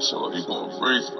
So he going crazy.